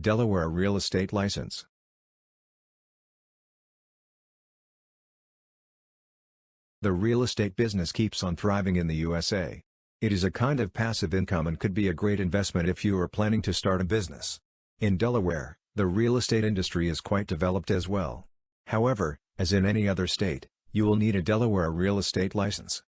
Delaware Real Estate License The real estate business keeps on thriving in the USA. It is a kind of passive income and could be a great investment if you are planning to start a business. In Delaware, the real estate industry is quite developed as well. However, as in any other state, you will need a Delaware real estate license.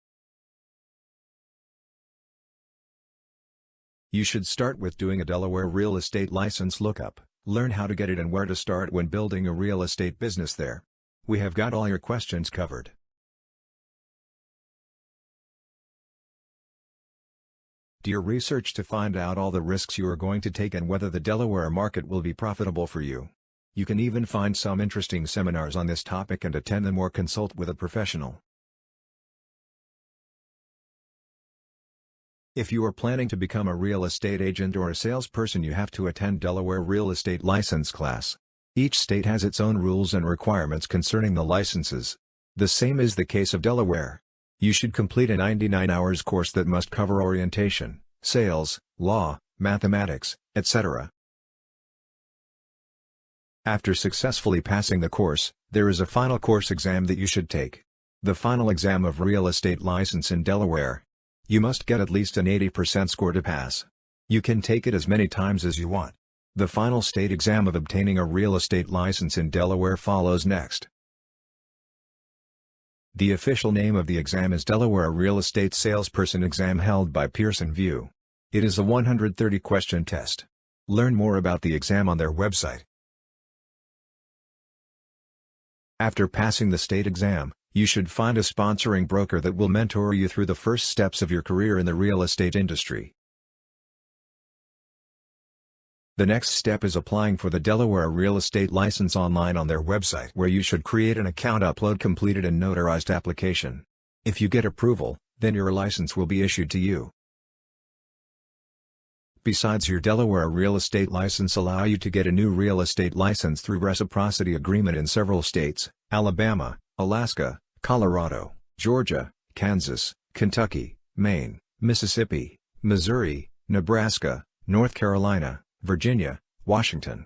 You should start with doing a Delaware real estate license lookup, learn how to get it and where to start when building a real estate business there. We have got all your questions covered. Do your research to find out all the risks you are going to take and whether the Delaware market will be profitable for you. You can even find some interesting seminars on this topic and attend them or consult with a professional. If you are planning to become a real estate agent or a salesperson you have to attend Delaware Real Estate License class. Each state has its own rules and requirements concerning the licenses. The same is the case of Delaware. You should complete a 99 hours course that must cover orientation, sales, law, mathematics, etc. After successfully passing the course, there is a final course exam that you should take. The final exam of real estate license in Delaware. You must get at least an 80% score to pass. You can take it as many times as you want. The final state exam of obtaining a real estate license in Delaware follows next. The official name of the exam is Delaware Real Estate Salesperson Exam held by Pearson VUE. It is a 130-question test. Learn more about the exam on their website. After passing the state exam, you should find a sponsoring broker that will mentor you through the first steps of your career in the real estate industry. The next step is applying for the Delaware real estate license online on their website where you should create an account upload completed and notarized application. If you get approval, then your license will be issued to you. Besides your Delaware real estate license allow you to get a new real estate license through reciprocity agreement in several states, Alabama, Alaska, Colorado, Georgia, Kansas, Kentucky, Maine, Mississippi, Missouri, Nebraska, North Carolina, Virginia, Washington,